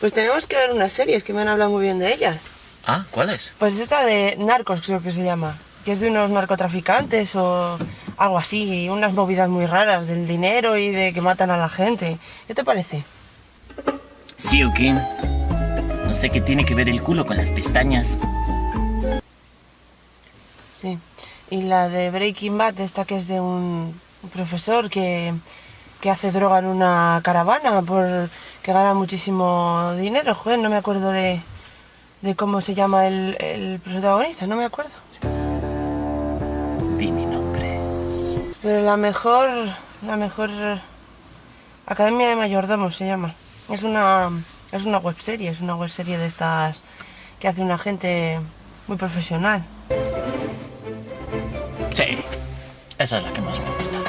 Pues tenemos que ver unas series que me han hablado muy bien de ellas. Ah, ¿cuál es? Pues esta de Narcos creo que se llama. Que es de unos narcotraficantes o algo así. Y unas movidas muy raras del dinero y de que matan a la gente. ¿Qué te parece? Sí, ¿o qué? No sé qué tiene que ver el culo con las pestañas. Sí. Y la de Breaking Bad, esta que es de un profesor que, que hace droga en una caravana por que gana muchísimo dinero. Joder, no me acuerdo de, de cómo se llama el, el protagonista, no me acuerdo. Di mi nombre. Pero la mejor, la mejor Academia de Mayordomos se llama. Es una, es una webserie, es una webserie de estas que hace una gente muy profesional. Sí, esa es la que más me gusta.